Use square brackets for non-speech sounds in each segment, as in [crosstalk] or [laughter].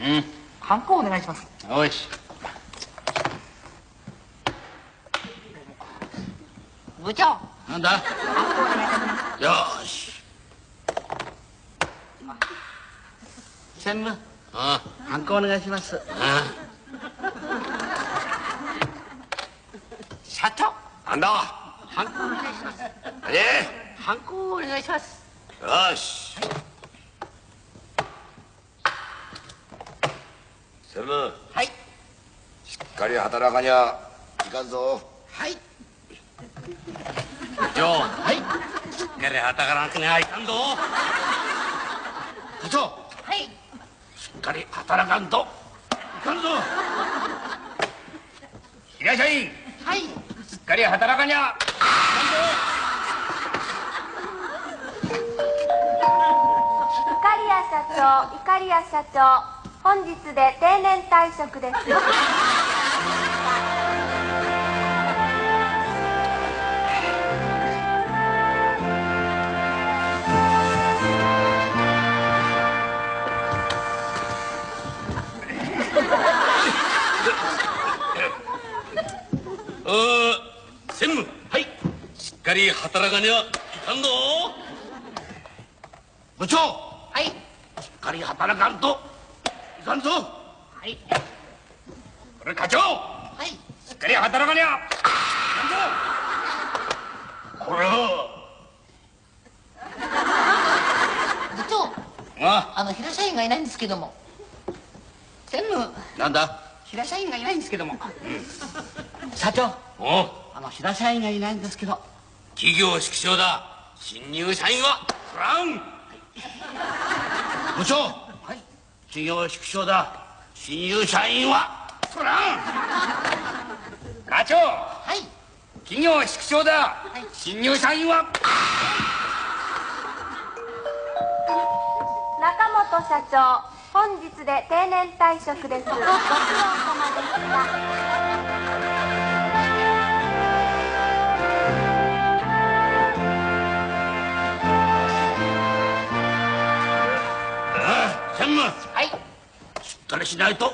うん。ハンコお願いします。よし。部長。なんだ？よし。専務？あハンコお願いします。あ社長。なんだ？ハンコお願いします。えハンコお願いします。よし専務はい。しっかり働かにゃいかんぞ。はい。部長はい。しっかり働かなくにはいかんぞ。部長はい。しっかり働かんと。いかんぞ。平社員。はい。しっかり働かにゃ。イカリア社長、イカリア社長、本日で定年退職です。専務。はいしっかり働かにゃいかんぞ部長はい。しっかり働かんと。いかんぞはい。これ課長。はい。しっかり働かにゃいかんぞこれは [laughs] 部長。あ。あの平社員がいないんですけども。専務。なんだ。平社員がいないんですけども、社長。おう。あの平社員がいないんですけど。企業縮小だ。新入社員はフラン。部長はい企業縮小だ。新入社員はフラン課長。はい。企業縮小だ。新入社員は中本社長、本日で定年退職です。ご苦労様でした。かりしないと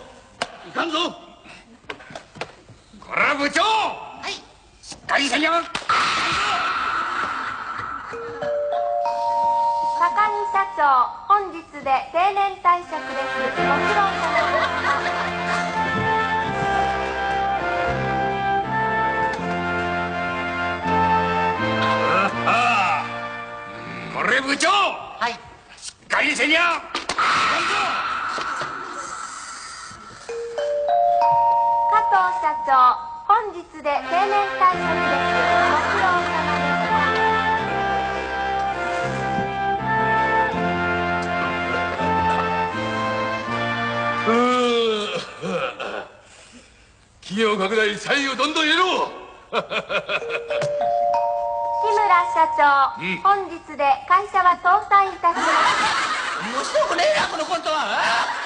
いかんぞ。これは部長はい。しっかりせ社長、本日で定年退職です。ご苦労様でした。あ。あこれ部長はい。しっかりせにゃ社長、本日で定年退職です。ご苦労様でした。うー企業拡大社員をどんどん入れろ志村社長、うん本日で会社は倒産いたします。面白くねえなこのコントはあ